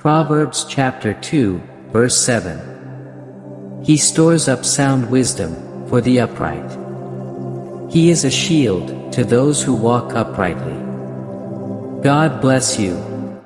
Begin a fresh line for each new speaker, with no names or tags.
Proverbs chapter 2, verse 7. He stores up sound wisdom for the upright. He is a shield to those who walk uprightly. God bless you.